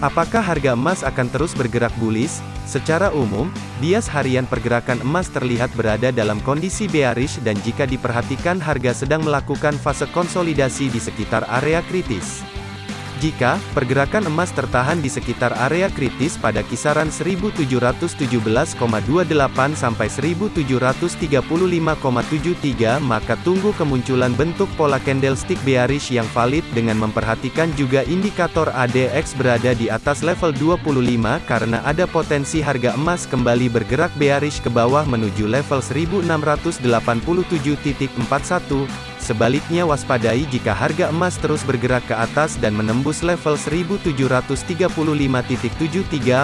Apakah harga emas akan terus bergerak bullish? Secara umum, bias harian pergerakan emas terlihat berada dalam kondisi bearish dan jika diperhatikan harga sedang melakukan fase konsolidasi di sekitar area kritis. Jika pergerakan emas tertahan di sekitar area kritis pada kisaran 1717,28 sampai 1735,73 maka tunggu kemunculan bentuk pola candlestick bearish yang valid dengan memperhatikan juga indikator ADX berada di atas level 25 karena ada potensi harga emas kembali bergerak bearish ke bawah menuju level 1687.41 Sebaliknya waspadai jika harga emas terus bergerak ke atas dan menembus level 1735.73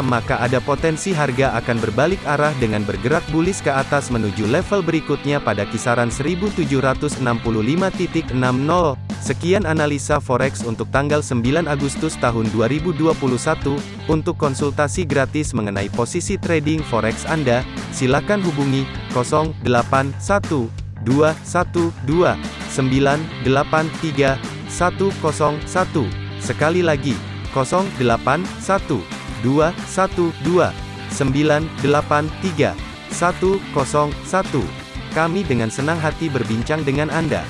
maka ada potensi harga akan berbalik arah dengan bergerak bullish ke atas menuju level berikutnya pada kisaran 1765.60. Sekian analisa forex untuk tanggal 9 Agustus tahun 2021. Untuk konsultasi gratis mengenai posisi trading forex Anda, silakan hubungi 081212 983 101. Sekali lagi, 081 212 983 101. Kami dengan senang hati berbincang dengan Anda.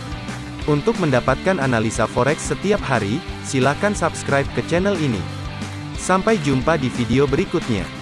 Untuk mendapatkan analisa forex setiap hari, silakan subscribe ke channel ini. Sampai jumpa di video berikutnya.